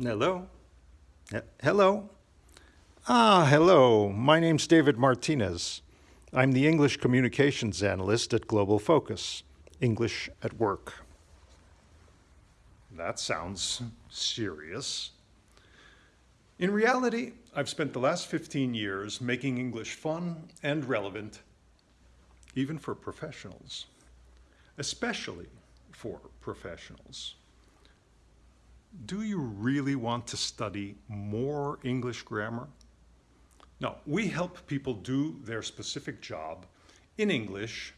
Hello? Hello? Ah, hello. My name's David Martinez. I'm the English Communications Analyst at Global Focus, English at Work. That sounds serious. In reality, I've spent the last 15 years making English fun and relevant, even for professionals, especially for professionals. Do you really want to study more English grammar? No, we help people do their specific job in English,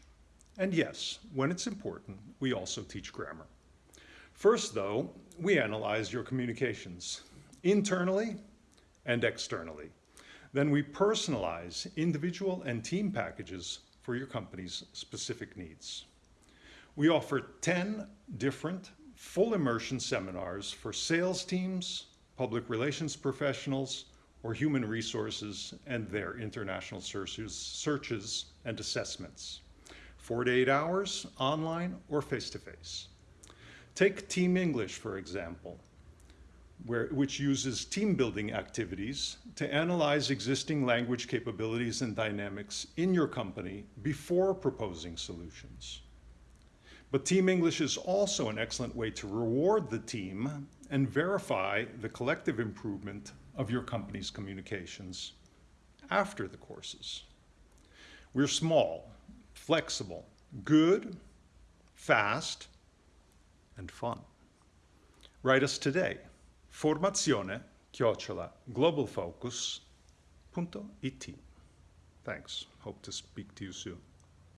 and yes, when it's important, we also teach grammar. First, though, we analyze your communications internally and externally. Then we personalize individual and team packages for your company's specific needs. We offer 10 different full immersion seminars for sales teams, public relations professionals, or human resources and their international searches, and assessments. Four to eight hours, online or face-to-face. Take Team English, for example, where, which uses team building activities to analyze existing language capabilities and dynamics in your company before proposing solutions. But Team English is also an excellent way to reward the team and verify the collective improvement of your company's communications after the courses. We're small, flexible, good, fast, and fun. Write us today. Formazione chiocciola globalfocus.it. Thanks. Hope to speak to you soon.